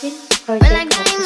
Alvin Project Official Channel.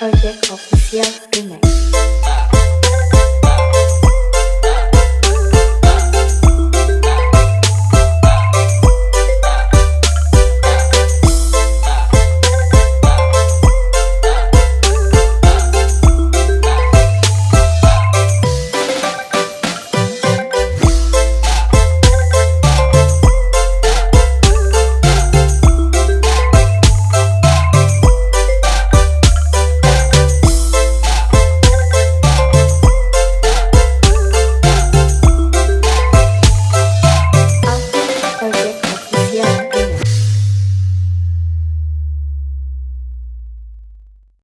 Project Official Remix